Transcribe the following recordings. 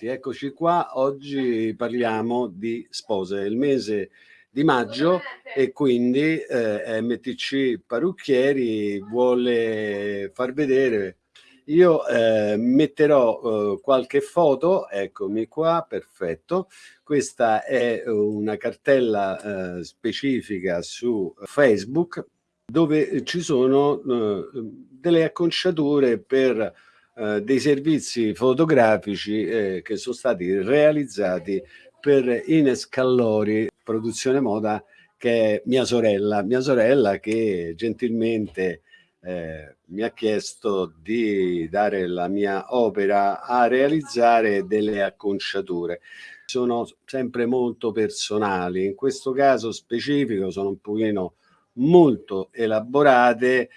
Pronti, eccoci qua. Oggi parliamo di spose, il mese di maggio e quindi eh, MTC Parrucchieri vuole far vedere. Io eh, metterò eh, qualche foto, eccomi qua, perfetto. Questa è una cartella eh, specifica su Facebook dove ci sono eh, delle acconciature per eh, dei servizi fotografici eh, che sono stati realizzati per Ines Callori, produzione moda, che è mia sorella, mia sorella che gentilmente eh, mi ha chiesto di dare la mia opera a realizzare delle acconciature. Sono sempre molto personali, in questo caso specifico sono un pochino molto elaborate,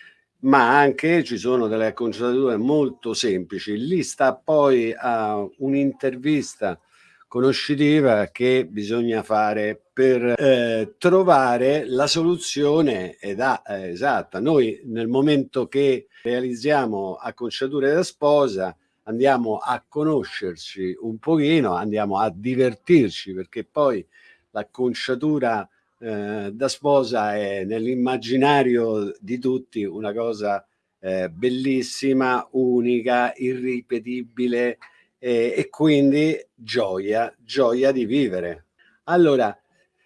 ma anche ci sono delle acconciature molto semplici. Lì sta poi a un'intervista conoscitiva che bisogna fare per eh, trovare la soluzione ed ha, eh, esatta. Noi nel momento che realizziamo acconciature da sposa andiamo a conoscerci un pochino, andiamo a divertirci perché poi l'acconciatura eh, da sposa è nell'immaginario di tutti una cosa eh, bellissima, unica, irripetibile eh, e quindi gioia, gioia di vivere. Allora,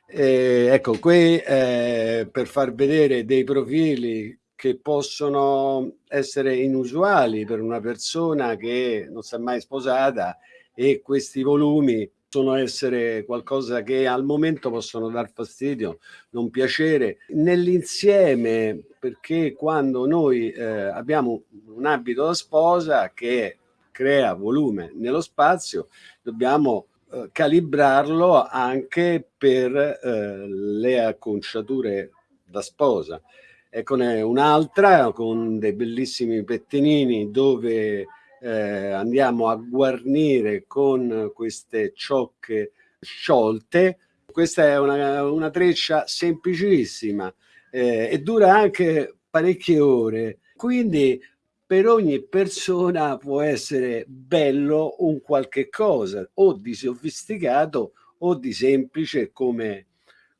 eh, ecco, qui eh, per far vedere dei profili che possono essere inusuali per una persona che non si è mai sposata e questi volumi possono essere qualcosa che al momento possono dar fastidio, non piacere. Nell'insieme, perché quando noi eh, abbiamo un abito da sposa che crea volume nello spazio, dobbiamo eh, calibrarlo anche per eh, le acconciature da sposa. Eccone un'altra con dei bellissimi pettinini dove eh, andiamo a guarnire con queste ciocche sciolte. Questa è una, una treccia semplicissima eh, e dura anche parecchie ore. Quindi per ogni persona può essere bello un qualche cosa o di sofisticato o di semplice come,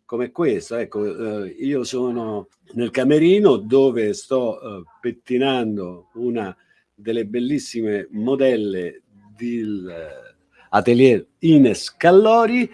come questo. Ecco, eh, io sono nel camerino dove sto eh, pettinando una delle bellissime modelle dell'atelier Ines Callori,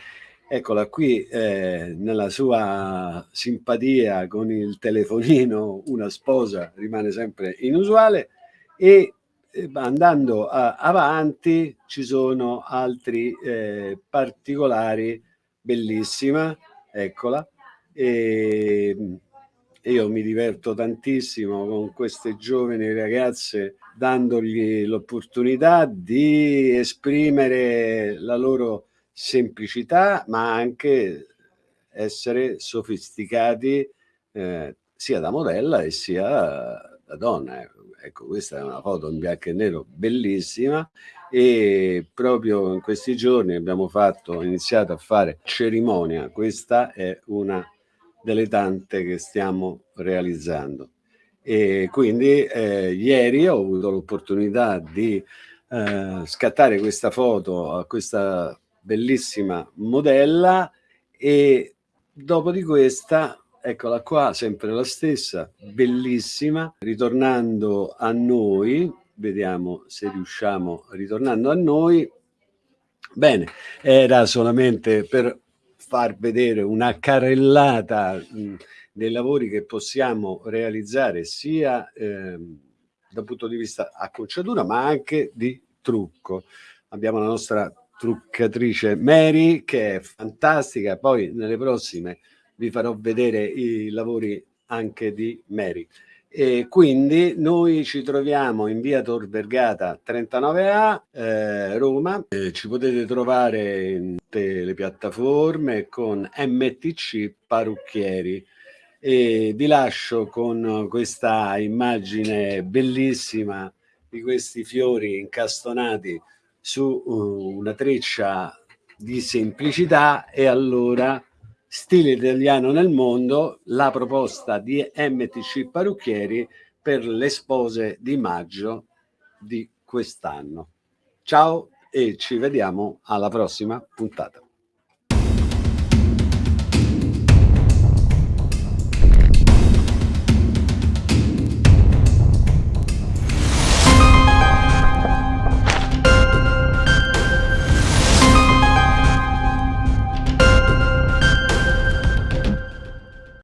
eccola qui eh, nella sua simpatia con il telefonino, una sposa rimane sempre inusuale. E eh, andando a, avanti ci sono altri eh, particolari, bellissima, eccola, e io mi diverto tantissimo con queste giovani ragazze dandogli l'opportunità di esprimere la loro semplicità ma anche essere sofisticati eh, sia da modella e sia da donna. Ecco, questa è una foto in bianco e nero bellissima e proprio in questi giorni abbiamo fatto, iniziato a fare cerimonia. Questa è una delle tante che stiamo realizzando. E quindi eh, ieri ho avuto l'opportunità di eh, scattare questa foto a questa bellissima modella e dopo di questa eccola qua sempre la stessa bellissima ritornando a noi vediamo se riusciamo ritornando a noi bene era solamente per far vedere una carrellata dei lavori che possiamo realizzare sia eh, dal punto di vista acconciatura ma anche di trucco. Abbiamo la nostra truccatrice Mary che è fantastica, poi nelle prossime vi farò vedere i lavori anche di Mary. E quindi noi ci troviamo in via Tor Vergata 39A, eh, Roma. Eh, ci potete trovare in tutte le piattaforme con MTC Parrucchieri. E vi lascio con questa immagine bellissima di questi fiori incastonati su uh, una treccia di semplicità e allora Stile italiano nel mondo, la proposta di MTC Parrucchieri per le spose di maggio di quest'anno. Ciao e ci vediamo alla prossima puntata.